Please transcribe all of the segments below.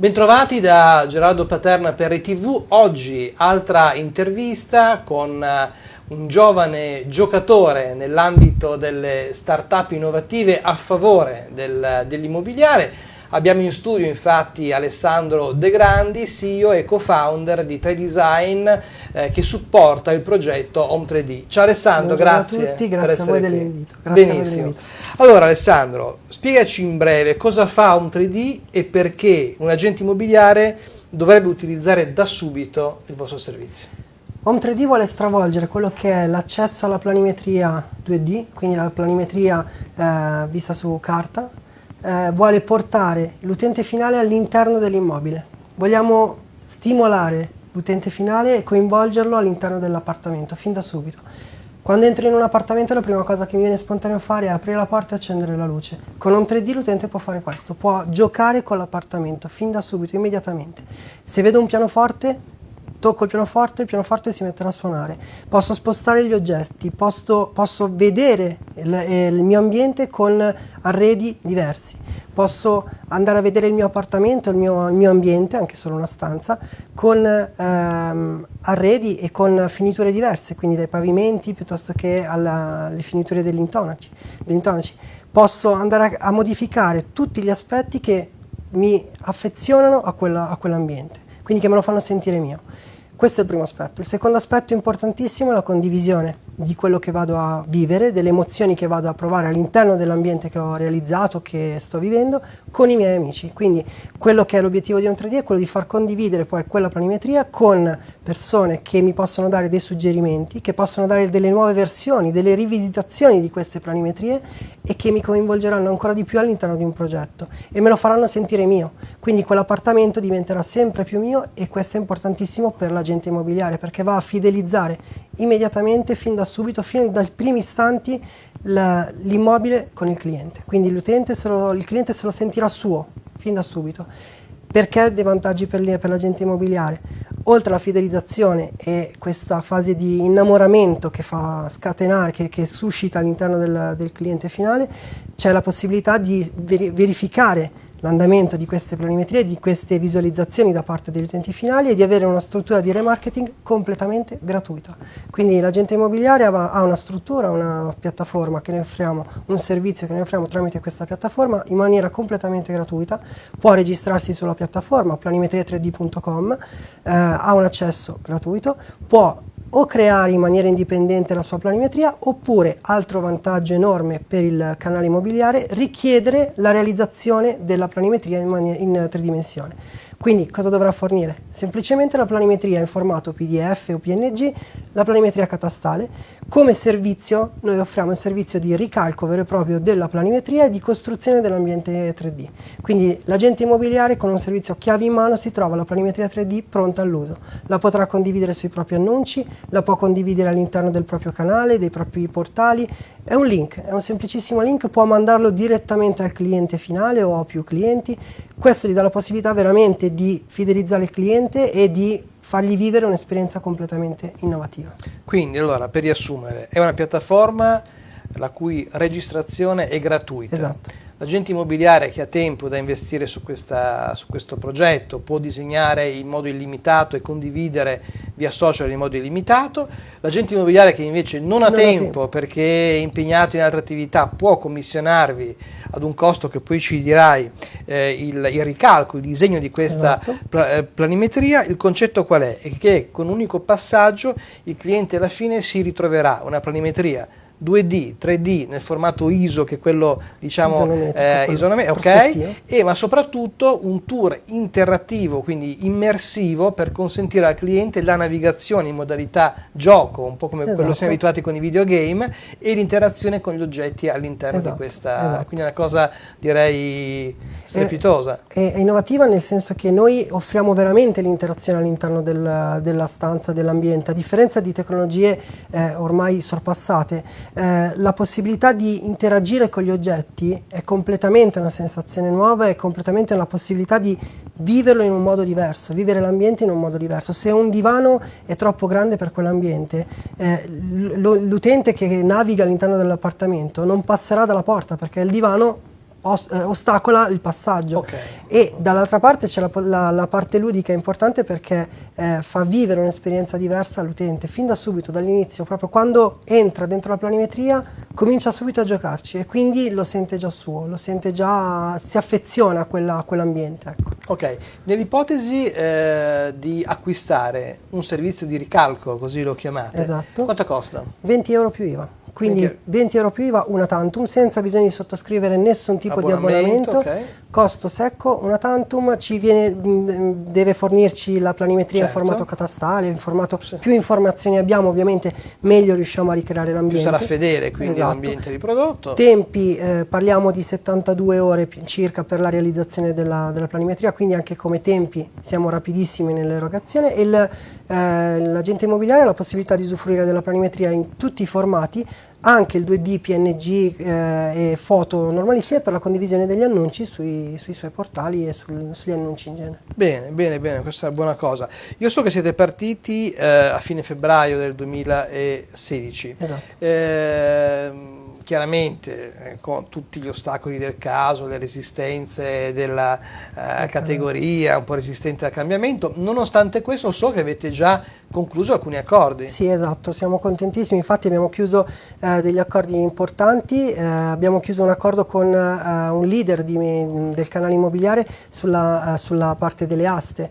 Bentrovati da Gerardo Paterna per RTV, oggi altra intervista con eh, un giovane giocatore nell'ambito delle start-up innovative a favore del, dell'immobiliare. Abbiamo in studio infatti Alessandro De Grandi, CEO e co-founder di 3Design eh, che supporta il progetto Home 3D. Ciao Alessandro, Buongiorno grazie, a tutti, grazie per a voi dell'invito. Benissimo. Allora Alessandro, spiegaci in breve cosa fa Home 3D e perché un agente immobiliare dovrebbe utilizzare da subito il vostro servizio. Home 3D vuole stravolgere quello che è l'accesso alla planimetria 2D, quindi la planimetria eh, vista su carta, eh, vuole portare l'utente finale all'interno dell'immobile. Vogliamo stimolare l'utente finale e coinvolgerlo all'interno dell'appartamento fin da subito. Quando entro in un appartamento la prima cosa che mi viene spontaneo fare è aprire la porta e accendere la luce. Con un 3D l'utente può fare questo, può giocare con l'appartamento fin da subito, immediatamente. Se vedo un pianoforte, tocco il pianoforte, il pianoforte si metterà a suonare. Posso spostare gli oggetti, posso, posso vedere il, il mio ambiente con arredi diversi. Posso andare a vedere il mio appartamento, il mio, il mio ambiente, anche solo una stanza, con ehm, arredi e con finiture diverse, quindi dai pavimenti piuttosto che alla- alle finiture degli intonaci. degli intonaci. Posso andare a, a modificare tutti gli aspetti che mi affezionano a, quella- a quell'ambiente, quindi che me lo fanno sentire mio. Questo è il primo aspetto. Il secondo aspetto importantissimo è la condivisione di quello che vado a vivere, delle emozioni che vado a provare all'interno dell'ambiente che ho realizzato, che sto vivendo, con i miei amici. Quindi quello che è l'obiettivo di un 3D è quello di far condividere poi quella planimetria con persone che mi possono dare dei suggerimenti, che possono dare delle nuove versioni, delle rivisitazioni di queste planimetrie e che mi coinvolgeranno ancora di più all'interno di un progetto e me lo faranno sentire mio. Quindi quell'appartamento diventerà sempre più mio e questo è importantissimo per l'agente immobiliare perché va a fidelizzare immediatamente, fin da subito, fin dai primi istanti l'immobile con il cliente. Quindi se lo- il cliente se lo sentirà suo fin da subito. Perché dei vantaggi per, per l'agente immobiliare? Oltre alla fidelizzazione e questa fase di innamoramento che fa scatenare, che, che suscita all'interno del, del cliente finale, c'è la possibilità di veri- verificare l'andamento di queste planimetrie, di queste visualizzazioni da parte degli utenti finali e di avere una struttura di remarketing completamente gratuita. Quindi l'agente immobiliare ha una struttura, una piattaforma che ne offriamo, un servizio che ne offriamo tramite questa piattaforma in maniera completamente gratuita, può registrarsi sulla piattaforma planimetria3d.com, eh, ha un accesso gratuito, può o creare in maniera indipendente la sua planimetria oppure, altro vantaggio enorme per il canale immobiliare, richiedere la realizzazione della planimetria in, in tre dimensioni. Quindi cosa dovrà fornire? Semplicemente la planimetria in formato PDF o PNG, la planimetria catastale. Come servizio noi offriamo il servizio di ricalco vero e proprio della planimetria e di costruzione dell'ambiente 3D. Quindi l'agente immobiliare con un servizio chiavi in mano si trova la planimetria 3D pronta all'uso. La potrà condividere sui propri annunci, la può condividere all'interno del proprio canale, dei propri portali. È un link, è un semplicissimo link, può mandarlo direttamente al cliente finale o a più clienti. Questo gli dà la possibilità veramente di fidelizzare il cliente e di fargli vivere un'esperienza completamente innovativa. Quindi allora per riassumere è una piattaforma la cui registrazione è gratuita. Esatto. L'agente immobiliare che ha tempo da investire su, questa- su questo progetto può disegnare in modo illimitato e condividere via social in modo illimitato. L'agente immobiliare che invece non ha Non tempo tempo. perché è impegnato in altre attività può commissionarvi ad un costo che poi ci dirai eh, il, il ricalco, il disegno di questa Esatto. pla- eh, planimetria. Il concetto qual è? È che con un unico passaggio il cliente alla fine si ritroverà una planimetria 2D, 3D nel formato ISO che è quello diciamo Isonometrico, eh, quello isonome- ok, prospettivo. e ma soprattutto un tour interattivo, quindi immersivo per consentire al cliente la navigazione in modalità gioco, un po' come quello Esatto. siamo abituati con i videogame e l'interazione con gli oggetti all'interno di Esatto, questa, esatto. quindi è una cosa direi strepitosa. È, è innovativa nel senso che noi offriamo veramente l'interazione all'interno del- della stanza, dell'ambiente, a differenza di tecnologie eh, ormai sorpassate, eh, la possibilità di interagire con gli oggetti è completamente una sensazione nuova, è completamente una possibilità di viverlo in un modo diverso, vivere l'ambiente in un modo diverso. Se un divano è troppo grande per quell'ambiente, eh, l'utente che naviga all'interno dell'appartamento non passerà dalla porta perché il divano ostacola il passaggio. Ok. E dall'altra parte c'è la, la- la parte ludica importante perché eh, fa vivere un'esperienza diversa all'utente fin da subito, dall'inizio, proprio quando entra dentro la planimetria comincia subito a giocarci e quindi lo sente già suo, lo sente già, si affeziona a, quella- a quell'ambiente. Ecco. Ok, nell'ipotesi eh, di acquistare un servizio di ricalco, così lo chiamate, Esatto. quanto costa? 20 euro più IVA. Quindi 20 20 euro più IVA, una tantum, senza bisogno di sottoscrivere nessun tipo di Abbonamento, abbonamento. ok. Costo secco, una tantum, ci viene, mh, deve fornirci la planimetria Certo. in formato catastale, in formato, più informazioni abbiamo ovviamente meglio riusciamo a ricreare Più l'ambiente. sarà fedele quindi Esatto. all'ambiente di prodotto. Tempi, eh, parliamo di 72 ore circa per la realizzazione della, della planimetria, quindi anche come tempi siamo rapidissimi nell'erogazione e il, eh, l'agente immobiliare ha la possibilità di usufruire della planimetria in tutti i formati, anche il 2D, PNG eh, e foto normalissime per la condivisione degli annunci sui, sui suoi portali e sul- sugli annunci in genere. Bene, bene, bene, questa è una buona cosa. Io so che siete partiti eh, a fine febbraio del 2016. Esatto. Ehm, chiaramente eh, con tutti gli ostacoli del caso, le resistenze della eh, categoria, un po' resistente al cambiamento, nonostante questo so che avete già concluso alcuni accordi. Sì, esatto, siamo contentissimi, infatti abbiamo chiuso eh, degli accordi importanti, eh, abbiamo chiuso un accordo con eh, un leader di- del canale immobiliare sulla, sulla parte delle aste,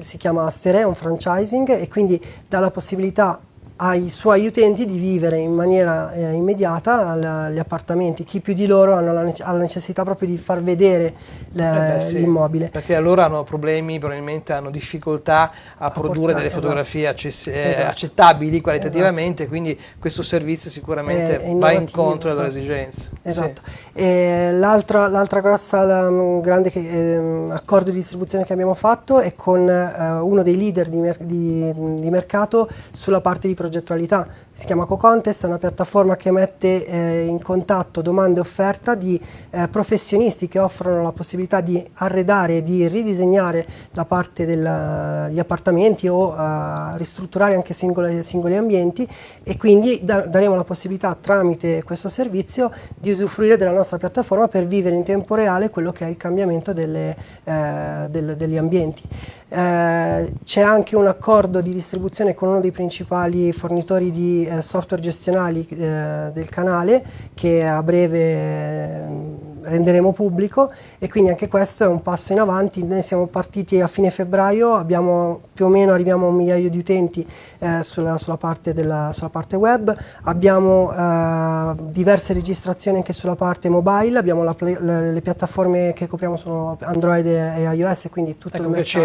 si chiama Astere, è un franchising e quindi dà la possibilità ai suoi utenti di vivere in maniera eh, immediata gli appartamenti, chi più di loro hanno la nece- ha la necessità proprio di far vedere Eh beh, sì, l'immobile. Perché loro hanno problemi, probabilmente hanno difficoltà a, produrre portare, delle esatto. fotografie eh, Esatto. accettabili qualitativamente, quindi questo servizio sicuramente È- è va incontro alle loro esatto. esigenze. Esatto. E l'altra, grossa la- mm, grande che- ehm, accordo di distribuzione che abbiamo fatto è con eh, uno dei leader di, mer- di- di mercato sulla parte di progettualità. Si chiama CoContest, è una piattaforma che mette eh, in contatto domande e offerta di eh, professionisti che offrono la possibilità di arredare e di ridisegnare la parte degli appartamenti o eh, ristrutturare anche singole- singoli ambienti e quindi da- daremo la possibilità tramite questo servizio di usufruire della nostra piattaforma per vivere in tempo reale quello che è il cambiamento delle, eh, del- degli ambienti. Eh, c'è anche un accordo di distribuzione con uno dei principali fornitori di eh, software gestionali eh, del canale che a breve eh, renderemo pubblico e quindi anche questo è un passo in avanti. Noi siamo partiti a fine febbraio, abbiamo più o meno arriviamo a un migliaio di utenti eh, sulla, sulla parte della, sulla parte web, abbiamo eh, diverse registrazioni anche sulla parte mobile, abbiamo la le, le piattaforme che copriamo sono Android e, e iOS, quindi tutto Ecco il mercato.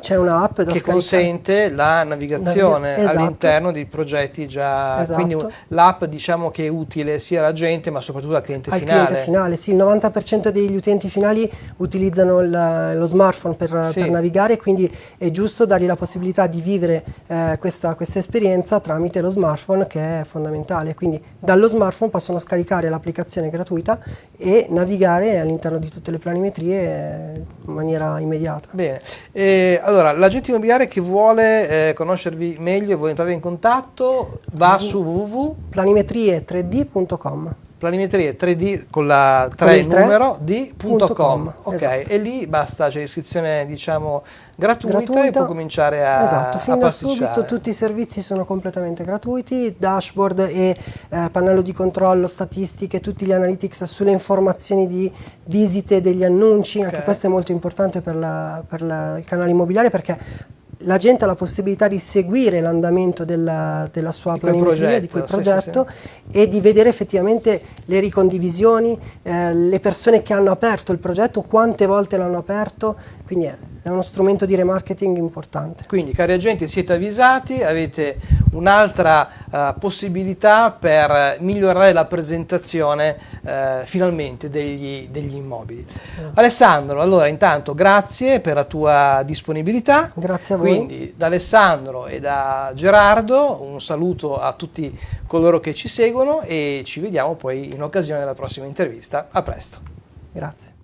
c'è un'app da che scaricare. consente la navigazione Esatto. all'interno di progetti già, Esatto. quindi l'app diciamo che è utile sia alla gente ma soprattutto al cliente al finale. cliente finale. Sì, il 90% degli utenti finali utilizzano il- lo smartphone per, Sì. per navigare, quindi è giusto dargli la possibilità di vivere eh, questa, questa esperienza tramite lo smartphone che è fondamentale. Quindi dallo smartphone possono scaricare l'applicazione gratuita e navigare all'interno di tutte le planimetrie in maniera immediata. Bene, Eh, allora l'agente immobiliare che vuole eh, conoscervi meglio e vuole entrare in contatto va su www Planimetrie3D.com planimetrie 3D con la 3 Con numero d.com punto com, ok esatto. e lì basta c'è l'iscrizione diciamo gratuita, e gratuita. può cominciare a, esatto, a fin da subito tutti i servizi sono completamente gratuiti, dashboard e eh, pannello di controllo, statistiche, tutti gli analytics sulle informazioni di visite degli annunci, anche Ok. questo è molto importante per, la- per la- il canale immobiliare perché la gente ha la possibilità di seguire l'andamento della, della sua Di planimetria, di quel progetto, sì, sì, progetto e di vedere effettivamente le ricondivisioni, eh, le persone che hanno aperto il progetto, quante volte l'hanno aperto, quindi è, è uno strumento di remarketing importante. Quindi, cari agenti, siete avvisati, avete un'altra eh, possibilità per migliorare la presentazione eh, finalmente degli, degli immobili. Alessandro, allora intanto grazie per la tua disponibilità. Grazie a voi. Quindi da Alessandro e da Gerardo un saluto a tutti coloro che ci seguono e ci vediamo poi in occasione della prossima intervista. A presto. Grazie.